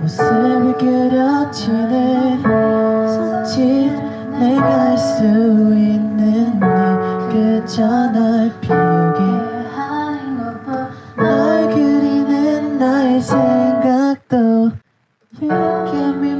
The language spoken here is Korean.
모습을 그려치는 손짓 내가 할 수 있는 네 그저 날 비우게 하는 것뿐 널 그리는 나의 생각도 You g